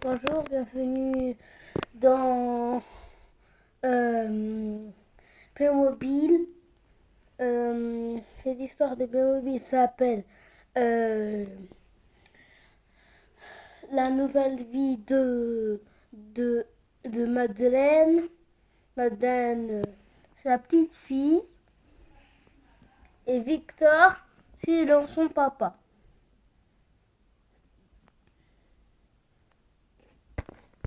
Bonjour, bienvenue dans euh, Playmobil. Euh, cette histoire de Playmobil s'appelle euh, La nouvelle vie de, de, de Madeleine. Madeleine, c'est la petite fille. Et Victor, c'est son papa.